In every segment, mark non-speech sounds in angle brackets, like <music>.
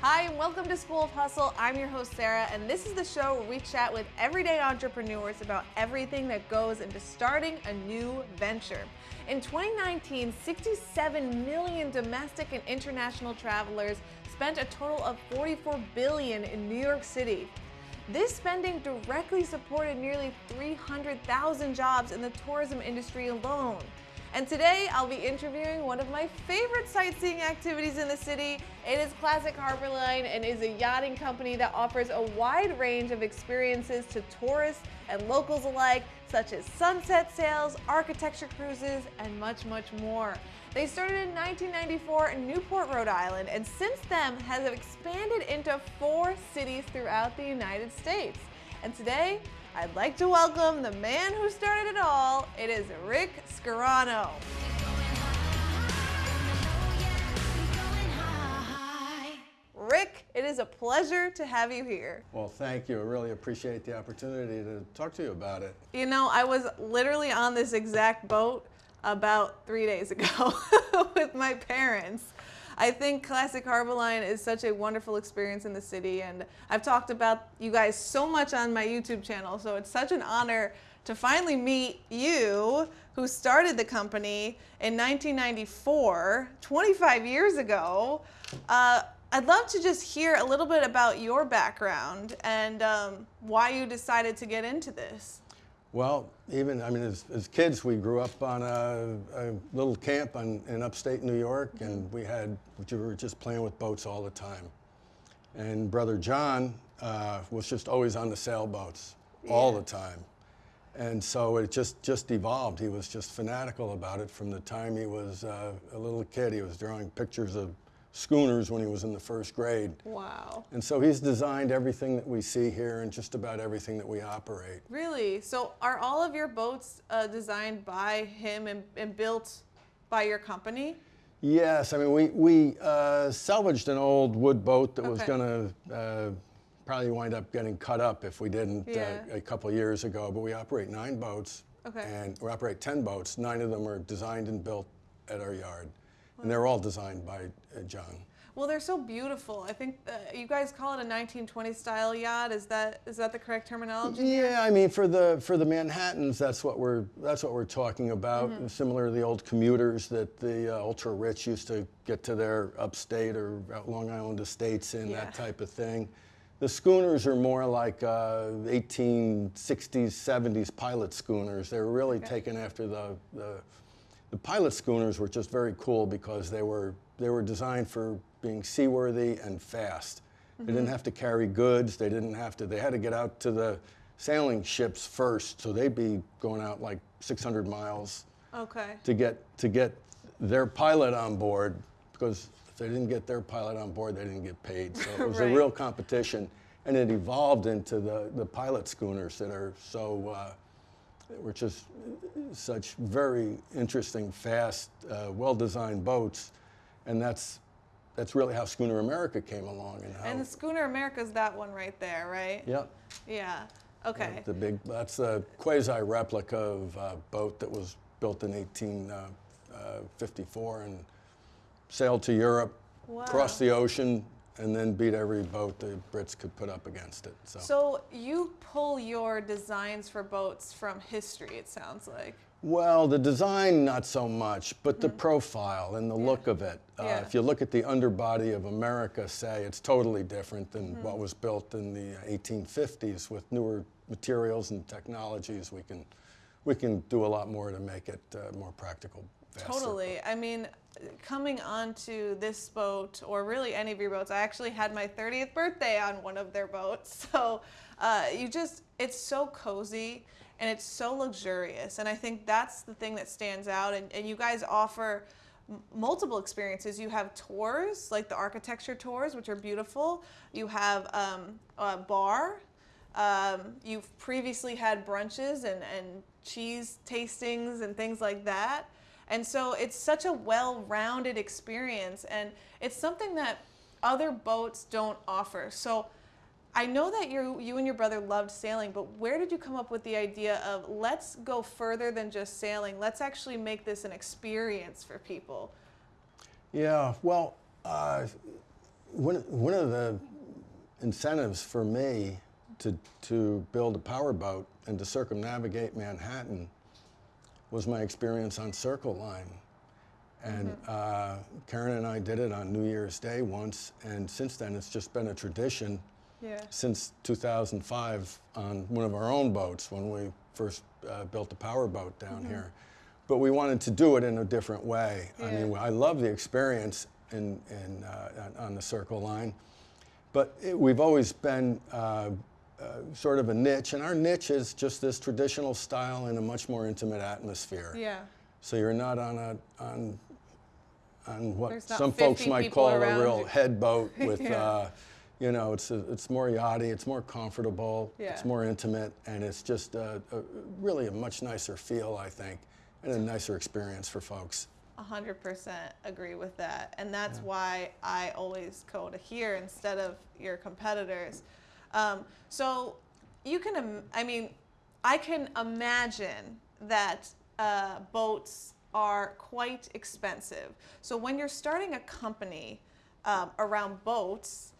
Hi, and welcome to School of Hustle. I'm your host, Sarah, and this is the show where we chat with everyday entrepreneurs about everything that goes into starting a new venture. In 2019, 67 million domestic and international travelers spent a total of 44 billion in New York City. This spending directly supported nearly 300,000 jobs in the tourism industry alone. And today I'll be interviewing one of my favorite sightseeing activities in the city. It is Classic Harbor Line and is a yachting company that offers a wide range of experiences to tourists and locals alike, such as sunset sails, architecture cruises, and much, much more. They started in 1994 in Newport, Rhode Island, and since then has expanded into four cities throughout the United States. And today, I'd like to welcome the man who started it all. It is Rick Scarano. Rick, it is a pleasure to have you here. Well, thank you. I really appreciate the opportunity to talk to you about it. You know, I was literally on this exact boat about three days ago <laughs> with my parents. I think Classic Harbor Line is such a wonderful experience in the city, and I've talked about you guys so much on my YouTube channel, so it's such an honor to finally meet you, who started the company in 1994, 25 years ago. Uh, I'd love to just hear a little bit about your background and um, why you decided to get into this. Well, even, I mean, as, as kids, we grew up on a, a little camp on, in upstate New York, and we had, we were just playing with boats all the time. And brother John uh, was just always on the sailboats yeah. all the time. And so it just, just evolved. He was just fanatical about it from the time he was uh, a little kid. He was drawing pictures of schooners when he was in the first grade. Wow. And so he's designed everything that we see here and just about everything that we operate. Really? So are all of your boats uh, designed by him and, and, built by your company? Yes. I mean, we, we uh, salvaged an old wood boat that okay. was going to uh, probably wind up getting cut up if we didn't uh, yeah. a couple years ago. But we operate nine boats. Okay. And we operate 10 boats. Nine of them are designed and built at our yard. And they're all designed by uh, John. Well, they're so beautiful. I think uh, you guys call it a 1920 style yacht. Is that is that the correct terminology? Yeah, I mean for the for the Manhattans, that's what we're that's what we're talking about. Mm -hmm. Similar to the old commuters that the uh, ultra rich used to get to their upstate or Long Island estates in yeah. that type of thing. The schooners are more like uh, 1860s, 70s pilot schooners. They're really okay. taken after the, the the pilot schooners were just very cool because they were, they were designed for being seaworthy and fast. Mm -hmm. They didn't mm-hmm. have to carry goods. They didn't have to, they had to get out to the sailing ships first. So they'd be going out like 600 miles okay. to, get, to get their pilot on board because if they didn't get their pilot on board, they didn't get paid. So it <laughs> was right. a real competition. And it evolved into the, the pilot schooners that are so, uh, which is such very interesting, fast, uh, well-designed boats, and that's that's really how Schooner America came along. And, how, and the Schooner America is that one right there, right? Yeah. Yeah. Okay. Yeah, the big that's a quasi replica of a boat that was built in 1854 uh, uh, and sailed to Europe, wow. crossed the ocean, and then beat every boat the Brits could put up against it. So. so you pull your designs for boats from history, it sounds like. Well, the design, not so much, but the mm. profile and the yeah. look of it. Uh, yeah. If you look at the underbody of America, say, it's totally different than mm. what was built in the 1850s with newer materials and technologies. We can, we can do a lot more to make it uh, more practical. Faster. Totally. I mean, coming onto this boat, or really any of your boats, I actually had my 30th birthday on one of their boats. <laughs> So uh, you just, it's so cozy and it's so luxurious. And I think that's the thing that stands out. And, and you guys offer multiple experiences. You have tours, like the architecture tours, which are beautiful. You have um, a bar. Um, you've previously had brunches and, and cheese tastings and things like that. And so it's such a well-rounded experience and it's something that other boats don't offer. So I know that you you and your brother loved sailing, but where did you come up with the idea of let's go further than just sailing? Let's actually make this an experience for people. Yeah, well, uh, one, one of the incentives for me to, to build a powerboat and to circumnavigate Manhattan was my experience on Circle Line. And uh, Karen and I did it on New Year's Day once, and since then it's just been a tradition Yeah. since 2005 on one of our own boats when we first uh, built the powerboat down here. But we wanted to do it in a different way. Yeah. I mean, I love the experience in, in, uh, on on the Circle Line, but it, we've always been uh, sort of a niche, and our niche is just this traditional style in a much more intimate atmosphere. Yeah. So you're not on a on on what some folks might call a real you. <laughs> head boat with, Yeah. uh, you know, it's a, it's more yachty, it's more comfortable, Yeah. it's more intimate, and it's just a, a, really a much nicer feel, I think, and a nicer experience for folks. A hundred percent agree with that, and that's why I always go to here instead of your competitors. Um, so you can, I mean, I can imagine that uh, boats are quite expensive. So when you're starting a company um, around boats,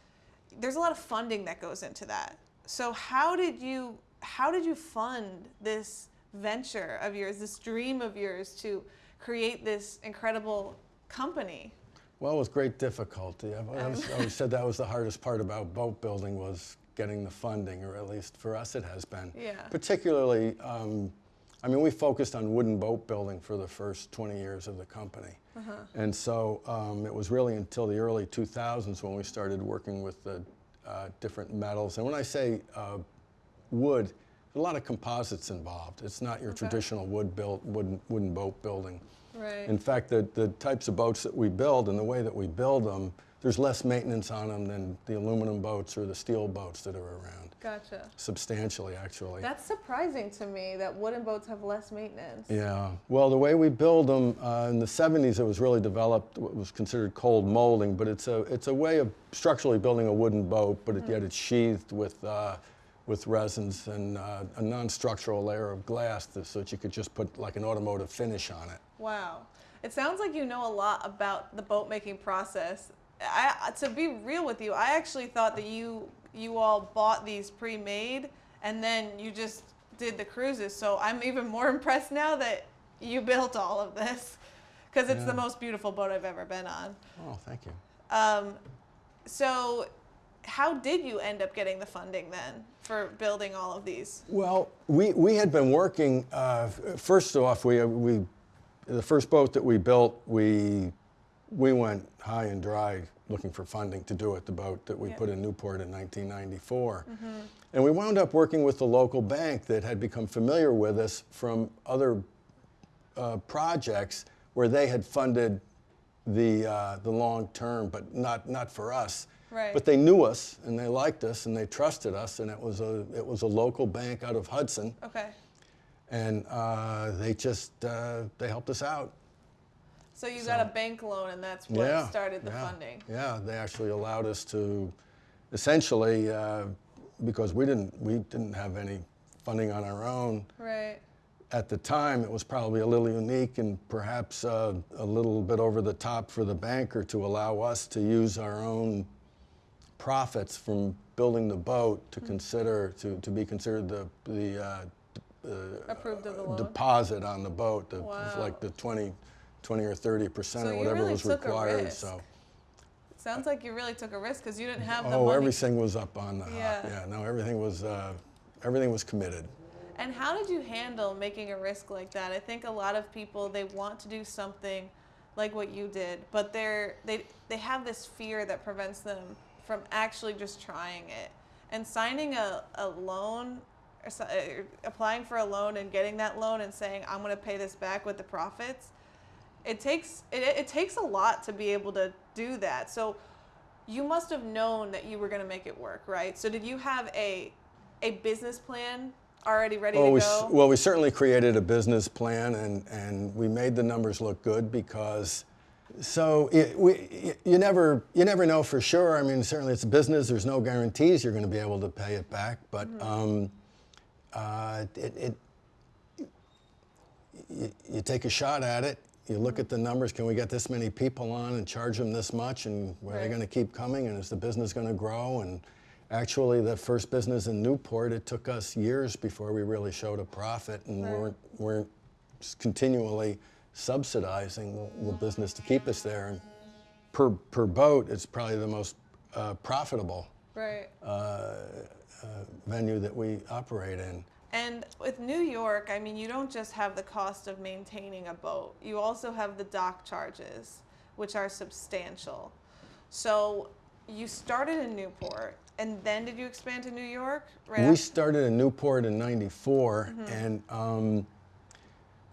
there's a lot of funding that goes into that. So how did you how did you fund this venture of yours, this dream of yours to create this incredible company? Well, with great difficulty. I've always, <laughs> always said that was the hardest part about boat building was getting the funding, or at least for us it has been. Yeah. Particularly, um, I mean, we focused on wooden boat building for the first 20 years of the company. And so um, it was really until the early 2000s when we started working with the uh, different metals. And when I say uh, wood, a lot of composites involved. It's not your Okay. traditional wood built wooden, wooden boat building. Right. In fact, the, the types of boats that we build and the way that we build them, there's less maintenance on them than the aluminum boats or the steel boats that are around. gotcha. Substantially, actually. That's surprising to me that wooden boats have less maintenance. Yeah. Well, the way we build them uh, in the 70s, it was really developed what was considered cold molding, but it's a it's a way of structurally building a wooden boat, but it, yet it's sheathed with uh, with resins and uh, a non-structural layer of glass so that you could just put like an automotive finish on it. Wow. It sounds like you know a lot about the boat making process. I, to be real with you, I actually thought that you you all bought these pre-made and then you just did the cruises. So I'm even more <laughs> impressed now that you built all of this because it's the most beautiful boat I've ever been on. Oh, thank you. Um, so how did you end up getting the funding then for building all of these? Well, we, we had been working, uh, first off, we, we, the first boat that we built, we, we went high and dry looking for funding to do it, the boat that we Yeah. put in Newport in 1994. And we wound up working with the local bank that had become familiar with us from other uh, projects where they had funded the, uh, the long term, but not, not for us. Right. But they knew us and they liked us and they trusted us, and it was a, it was a local bank out of Hudson, Okay. and uh, they just uh, they helped us out. So you got a bank loan and that's what yeah, started the yeah, funding. Yeah, they actually allowed us to, essentially, uh, because we didn't we didn't have any funding on our own. Right. at the time, it was probably a little unique and perhaps uh, a little bit over the top for the banker to allow us to use our own profits from building the boat to consider to, to be considered the the uh, uh, Approved of the loan? deposit on the boat, the, Wow. like the 20, 20 or 30 percent So or whatever really was required. So. Sounds like you really took a risk because you didn't have the Oh, money. everything was up on the Yeah. yeah. No, everything was uh, everything was committed. And how did you handle making a risk like that? I think a lot of people they want to do something like what you did, but they're they they have this fear that prevents them from actually just trying it. And signing a, a loan or so- uh, applying for a loan and getting that loan and saying I'm going to pay this back with the profits, it takes it, it takes a lot to be able to do that. So you must have known that you were going to make it work, right? So did you have a a business plan already ready Oh, to we, go? s- well, we certainly created a business plan, and, and we made the numbers look good because. So it, we, you never you never know for sure. I mean, certainly it's a business. There's no guarantees you're going to be able to pay it back, but um, uh, it, it you, you take a shot at it. You look at the numbers. Can we get this many people on and charge them this much? And are they going to keep coming? And is the business going to grow? And actually, the first business in Newport, it took us years before we really showed a profit, and Right. weren't weren't continually subsidizing the business to keep us there. And per per boat, it's probably the most uh, profitable Right. venue that we operate in. And with New York, I mean, you don't just have the cost of maintaining a boat, you also have the dock charges, which are substantial. So you started in Newport, and then did you expand to New York? Right. We after- started in Newport in '94, and um,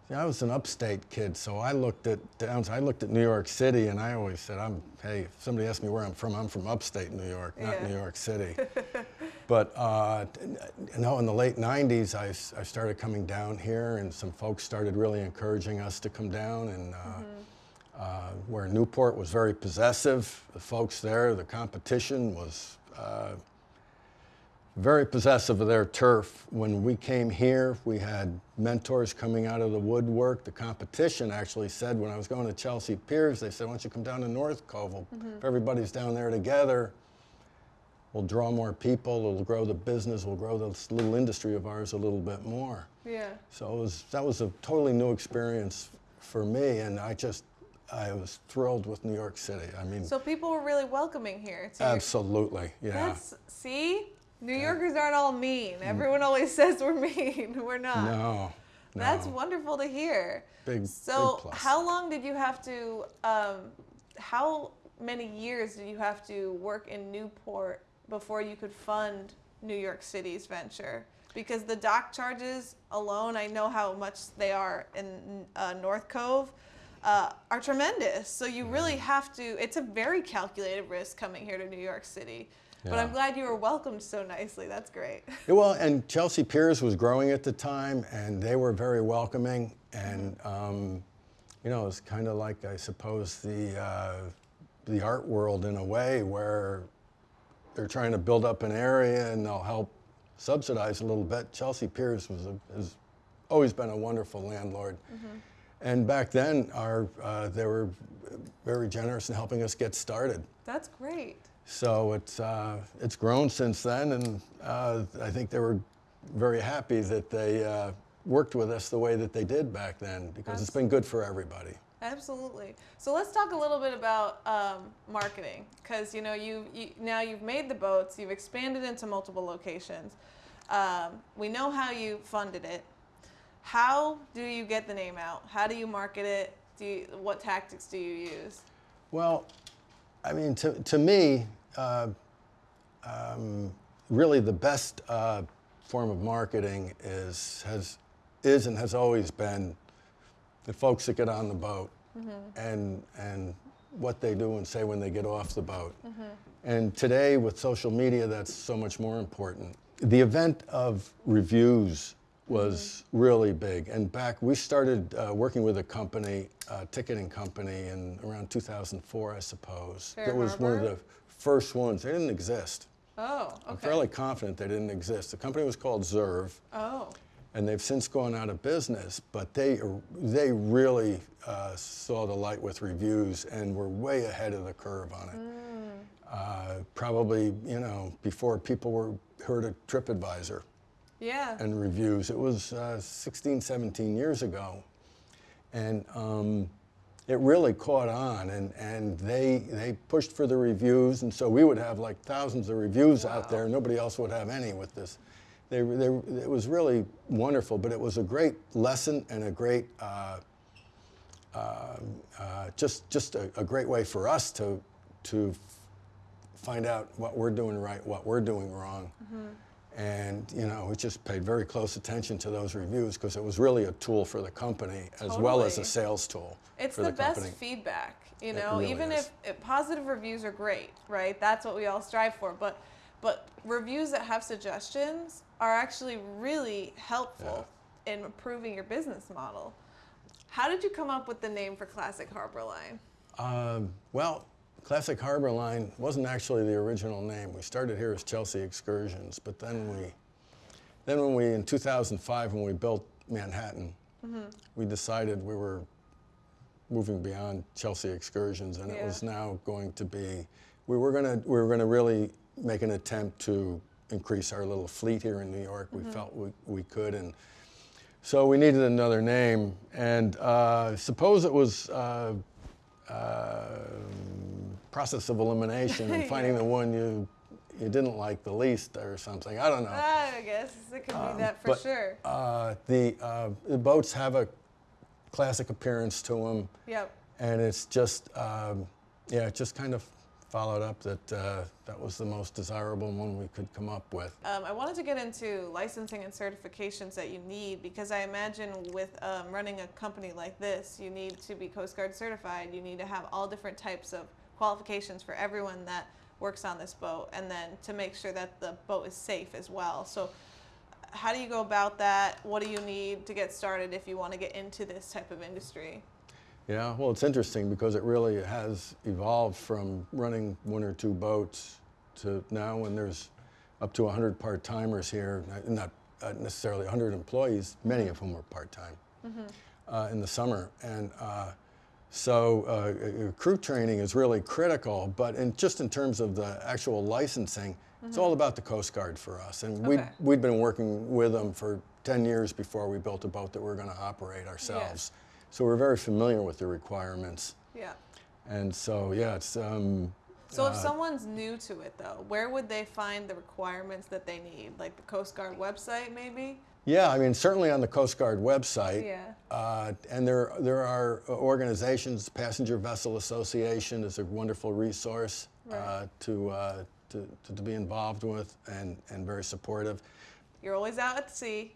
I was an upstate kid, so I looked at downs. I looked at New York City, and I always said, "I'm hey." If somebody asked me where I'm from, I'm from upstate New York, not Yeah. New York City. <laughs> but uh, t- in the late '90s, I started coming down here, and some folks started really encouraging us to come down, and. Uh, uh, where Newport was very possessive, the folks there, the competition was uh, very possessive of their turf. When we came here, we had mentors coming out of the woodwork. The competition actually said, when I was going to Chelsea Piers, they said, why don't you come down to North Cove? Well, If everybody's down there together, we'll draw more people, it'll grow the business, we'll grow this little industry of ours a little bit more. yeah. So it was, that was a totally new experience for me, and I just, I was thrilled with New York City. I mean, So people were really welcoming here. Absolutely, yeah. That's see, New Yorkers aren't all mean. Everyone always <laughs> says we're mean. <laughs> We're not. Mm. No, no. That's wonderful to hear. Big- So, big how long did you have to? Um, how many years did you have to work in Newport before you could fund New York City's venture? Because the dock charges alone, I know how much they are in uh, North Cove, uh, are tremendous. So you really have to. It's a very calculated risk coming here to New York City. But I'm glad you were welcomed so nicely. That's great. Yeah, well, and Chelsea Piers was growing at the time, and they were very welcoming. And um, you know, it's kind of like I suppose the uh, the art world in a way, where they're trying to build up an area and they'll help subsidize a little bit. Chelsea Piers was a, has always been a wonderful landlord. And back then, our uh, they were very generous in helping us get started. That's great. So it's uh, it's grown since then, and uh, I think they were very happy that they uh, worked with us the way that they did back then because it's been good for everybody. Absolutely. So let's talk a little bit about um, marketing, because you know you, you now you've made the boats, you've expanded into multiple locations. Um, we know how you funded it. How do you get the name out? How do you market it? Do you, what tactics do you use? Well, I mean, to, to me, uh, um, really the best uh, form of marketing is has is and has always been the folks that get on the boat Mm-hmm. and and what they do and say when they get off the boat. Mm-hmm. And today with social media, that's so much more important. The event of reviews was mm-hmm. really big. And back, we started uh, working with a company, a ticketing company, in around 2004, I suppose. Fair that was one of the first ones. They didn't exist. Oh, I'm okay. fairly confident they didn't exist. The company was called Zerve Oh, and they've since gone out of business. But they they really uh, saw the light with reviews and were way ahead of the curve on it. Uh, probably you know before people were heard of TripAdvisor yeah. and reviews. It was uh, 16, 17 years ago, and um, it really caught on. And, and they they pushed for the reviews, and so we would have like thousands of reviews out there. Nobody else would have any with this. They, they, it was really wonderful, but it was a great lesson and a great. Uh, uh, uh, just just a, a great way for us to to find out what we're doing right, what we're doing wrong. And you know, we just paid very close attention to those reviews because it was really a tool for the company as well as a sales tool It's for the, the, best feedback, you know. really even is. if, if positive reviews are great, right? That's what we all strive for. But but reviews that have suggestions are actually really helpful in improving your business model. How did you come up with the name for Classic Harbor Line? Um, well, Classic Harbor Line wasn't actually the original name. We started here as Chelsea Excursions, but then we, then when we in 2005 when we built Manhattan, we decided we were moving beyond Chelsea excursions, and it was now going to be. We were gonna we were gonna really make an attempt to increase our little fleet here in New York. We felt we, we could, and so we needed another name. And uh, suppose it was. Uh, uh, process of elimination and <laughs> finding Yeah. the one you you didn't like the least or something. I don't know. I guess it could be that for Um, but, sure. Uh, the, uh, the boats have a classic appearance to them, Yep. and it's just, um, yeah, it just kind of followed up that uh, that was the most desirable one we could come up with. Um, I wanted to get into licensing and certifications that you need because I imagine with um, running a company like this, you need to be Coast Guard certified. You need to have all different types of qualifications for everyone that works on this boat, and then to make sure that the boat is safe as well. So, how do you go about that? What do you need to get started if you want to get into this type of industry? Yeah, well, it's interesting because it really has evolved from running one or two boats to now when there's up to 100 part timers here, not- necessarily 100 employees, many of whom are part time uh, in the summer. And uh, so uh, uh, crew training is really critical, but in, just in terms of the actual licensing, it's all about the Coast Guard for us. And we'd, we'd been working with them for 10 years before we built a boat that we are going to operate ourselves. So we're very familiar with the requirements. Yeah. And so, yeah, it's, um, So if Uh, someone's new to it though, where would they find the requirements that they need? Like the Coast Guard website maybe? yeah, I mean, certainly on the Coast Guard website. Yeah. Uh, and there, there are organizations, Passenger Vessel Association is a wonderful resource uh, to, uh, to, to, to be involved with and, and very supportive. You're always out at sea.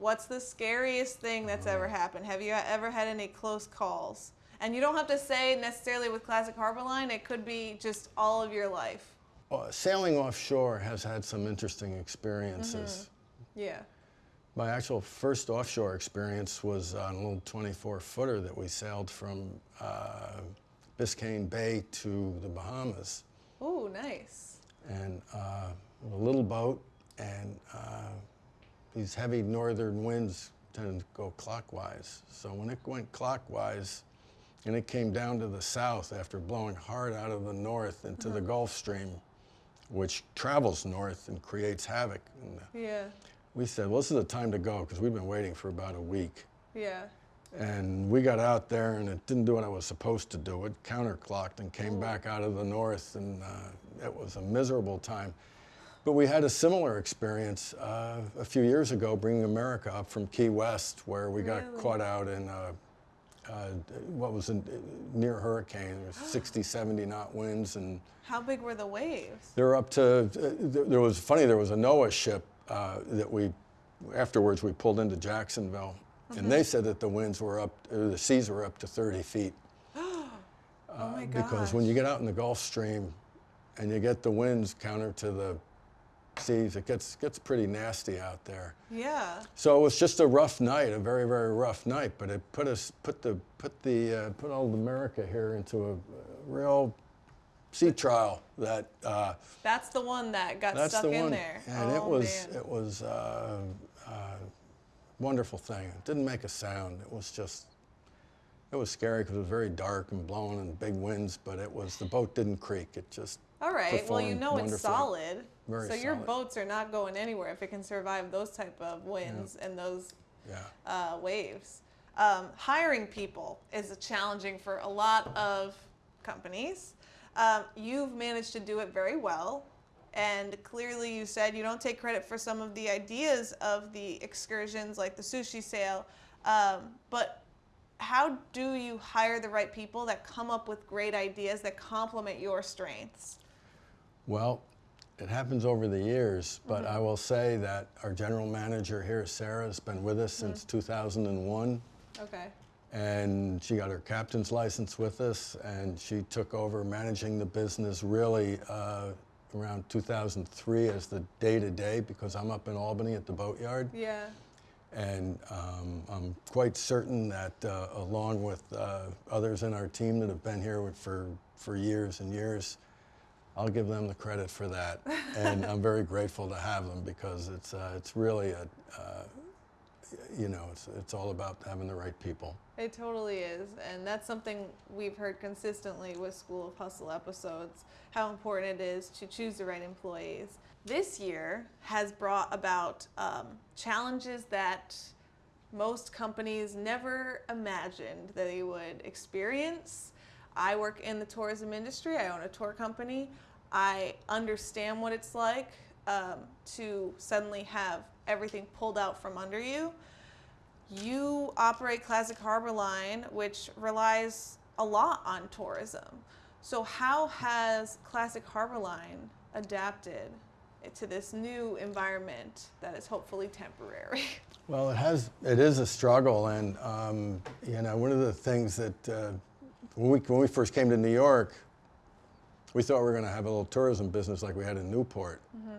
What's the scariest thing that's ever Mm. happened? Have you ever had any close calls? And you don't have to say necessarily with Classic Harbor Line, it could be just all of your life. Uh, sailing offshore has had some interesting experiences. Yeah. My actual first offshore experience was on a little 24 footer that we sailed from uh, Biscayne Bay to the Bahamas. Ooh, nice. And uh, a little boat, and uh, these heavy northern winds tend to go clockwise. So when it went clockwise, and it came down to the south after blowing hard out of the north into the mm-hmm. Gulf Stream, which travels north and creates havoc. in the uh, Yeah. we said, well, this is the time to go because we've been waiting for about a week. Yeah. And we got out there and it didn't do what it was supposed to do. It counterclocked and came mm. back out of the north, and uh, it was a miserable time. But we had a similar experience uh, a few years ago bringing America up from Key West, where we got Really? caught out in uh, uh, what was a near hurricane. There was 60, 70 knot winds, and How big were the waves? they were up to, uh, there was, funny, there was a NOAA ship uh, that we, afterwards we pulled into Jacksonville. And they said that the winds were up, uh, the seas were up to 30 feet. <gasps> oh my god. Uh, Because when you get out in the Gulf Stream and you get the winds counter to the seas, it gets, gets pretty nasty out there. Yeah. So it was just a rough night, a very, very rough night, but it put us, put the, put the, uh, put all of America here into a, a real sea trial that, uh, That's the one that got That's stuck the in one. there. And oh, it was man. it was uh, uh, wonderful thing. It didn't make a sound. It was just it was scary because it was very dark and blowing and big winds. But it was the boat didn't creak. It just All right. Well, you know it's solid. Very so your boats are not going anywhere if it can survive those type of winds and those yeah. uh, waves. Um, hiring people is challenging for a lot of companies. Um, you've managed to do it very well. And clearly, you said you don't take credit for some of the ideas of the excursions, like the sushi sail. Um, but how do you hire the right people that come up with great ideas that complement your strengths? Well, it happens over the years, but Mm-hmm. I will say that our general manager here, Sarah, has been with us since Mm-hmm. 2001. Okay. and she got her captain's license with us, and she took over managing the business really uh, around 2003 as the day-to-day because I'm up in Albany at the boatyard, Yeah. and um, I'm quite certain that uh, along with uh, others in our team that have been here for for years and years. I'll give them the credit for that, and I'm very grateful to have them because it's uh, it's really a uh, you know, it's, it's all about having the right people. It totally is. And that's something we've heard consistently with School of Hustle episodes how important it is to choose the right employees. This year has brought about um, challenges that most companies never imagined that they would experience. I work in the tourism industry, I own a tour company. I understand what it's like um, to suddenly have everything pulled out from under you. You operate Classic Harbor Line, which relies a lot on tourism. So, how has Classic Harbor Line adapted to this new environment that is hopefully temporary? <laughs> Well, it has. It is a struggle, and um, you know, one of the things that uh, when we when we first came to New York, we thought we were going to have a little tourism business like we had in Newport. Mm-hmm.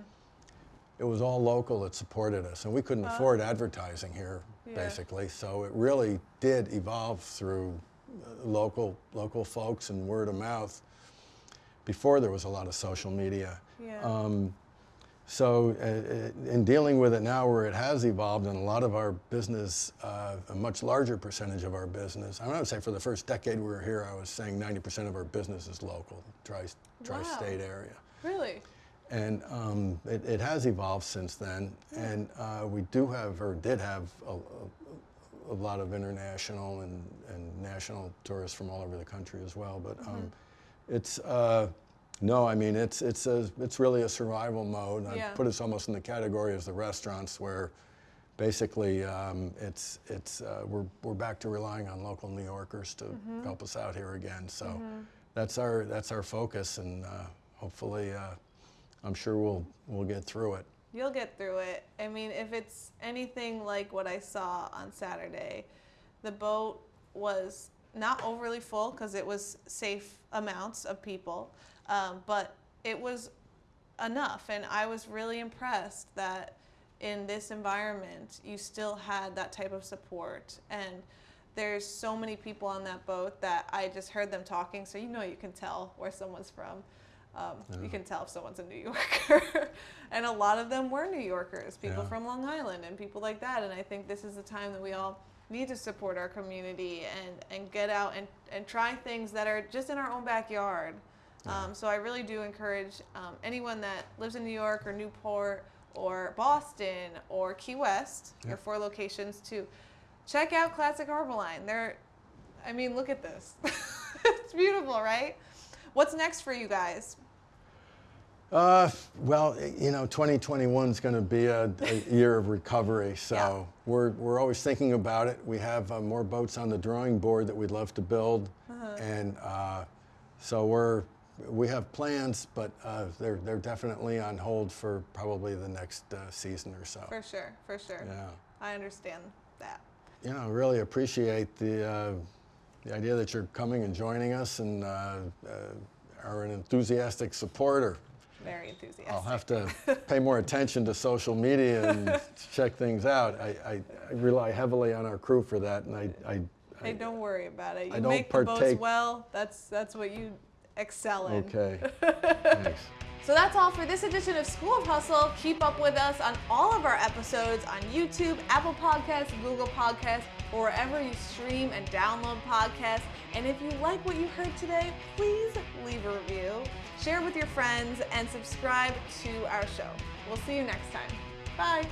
It was all local that supported us, and we couldn't uh, afford advertising here, yeah. basically. So it really did evolve through uh, local local folks and word of mouth. Before there was a lot of social media. Yeah. Um, so uh, uh, in dealing with it now where it has evolved and a lot of our business, uh, a much larger percentage of our business, I would say for the first decade we were here, I was saying 90% of our business is local, tri, tri-state wow. area. Really? And um, it, it, has evolved since then. Yeah. And uh, we do have, or did have, a, a, a lot of international and, and, national tourists from all over the country as well. But um, mm-hmm. it's, uh, no, I mean it's it's a it's really a survival mode. I put us almost in the category as the restaurants where basically um, it's it's uh, we're we're back to relying on local New Yorkers to mm-hmm. help us out here again. So mm-hmm. that's our that's our focus, and uh, hopefully, uh, I'm sure we'll we'll get through it. You'll get through it. I mean, if it's anything like what I saw on Saturday, the boat was not overly full because it was safe amounts of people. Um, but it was enough. And I was really impressed that in this environment, you still had that type of support. And there's so many people on that boat that I just heard them talking. So you know, you can tell where someone's from. Um, yeah. You can tell if someone's a New Yorker. <laughs> and a lot of them were New Yorkers, people yeah. from Long Island and people like that. And I think this is the time that we all need to support our community and, and get out and, and try things that are just in our own backyard. Um, so I really do encourage um, anyone that lives in New York or Newport or Boston or Key West, yeah. your four locations, to check out Classic Harbor Line. They're, I mean, look at this. <laughs> it's beautiful, right? What's next for you guys? Uh, well, you know, 2021 is going to be a, a, year of recovery, <laughs> so yeah. we're, we're always thinking about it. We have uh, more boats on the drawing board that we'd love to build, uh-huh. and uh, so we're we have plans, but uh, they're they're definitely on hold for probably the next uh, season or so. For sure, for sure. Yeah, I understand that. You know, really appreciate the uh, the idea that you're coming and joining us, and uh, uh, are an enthusiastic supporter. Very enthusiastic. I'll have to pay more attention to social media and <laughs> check things out. I, I, I, rely heavily on our crew for that, and I. I Hey, don't worry about it. You make the boats well. That's that's what you excel in. Okay. <laughs> Thanks. So that's all for this edition of School of Hustle. Keep up with us on all of our episodes on YouTube, Apple Podcasts, Google Podcasts, or wherever you stream and download podcasts. And if you like what you heard today, please leave a review, share with your friends, and subscribe to our show. We'll see you next time. Bye.